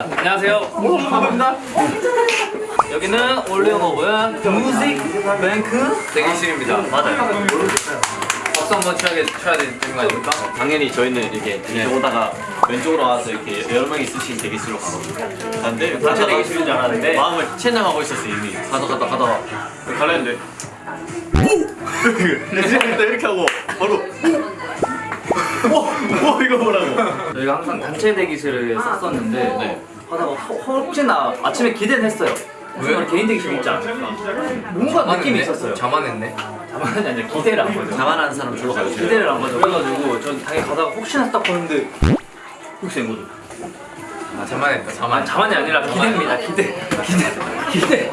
안녕하세요. 반갑습니다. 여기는 올리오노브의 뮤직 뱅크 대기실입니다. 맞아요. 박수 한번 쳐야, 쳐야 되는 거 아닙니까? 당연히 저희는 이렇게 이렇게 오다가 왼쪽으로 와서 이렇게 여러 명이 쓰신 대기실로 가거든요. 근데 단체 대기실인 줄 알았는데 마음을 체념하고 있었어요 이미. 가다 가다 가다 갈랬는데 오! 이렇게 하고 바로 오! 오 이거 뭐라고? 저희가 항상 단체 대기실을 썼었는데 네. 하다가 허- 혹시나 아침에 기대는 했어요. 왜? 개인 대기실 있지 않을까? 뭔가 느낌이 있었어요. 자만했네. 자만이 아니라 기대를 한 거죠. 자만한 사람 절로 가요. 기대를 한 거죠. 그래가지고 전 당연히 가다가 혹시나 딱 보는데 혹시 된 거죠. 아 자만했다. 아, 자만. 자만이 아니라 기대입니다. 기대. 기대. 기대. 기대.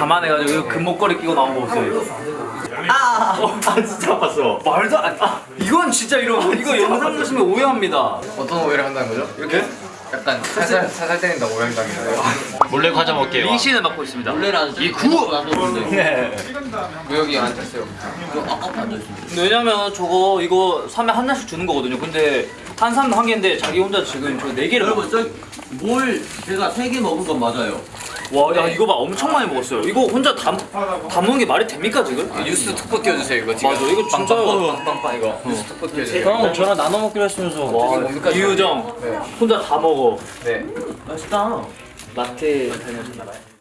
자만해가지고 금목걸이 끼고 나온 거 보세요. 아, 아 진짜 아팠어. 말도 안. 아, 이건 진짜 이런 이거 영상 보시면 오해합니다. 어떤 오해를 한다는 거죠? 이렇게? 약간 살살 살살 때린다 오해한다는데요. 몰래 과자 먹게요. 민 씨는 맡고 있습니다. 이 구. 네. 무역이 안 됐어요. 근데 왜냐면 저거 이거 사면 하나씩 주는 거거든요. 근데 한 사람 한 개인데 자기 혼자 지금 저 네 개를 먹. 저뭘 제가 세 개 먹은 건 맞아요. 와, 야 이거 봐 엄청 많이 먹었어요. 이거 혼자 다, 다 먹는 게 말이 됩니까 지금? 뉴스 톡톡 띄워주세요 이거 지금. 맞아, 이거 진짜요. 빵빵빵 이거. 뉴스 톡톡 띄워주세요. 형 저랑 나눠 먹기로 했으면서 와 이유정 네. 혼자 다 먹어. 네. 맛있다. 마트 다녀오셨나봐요.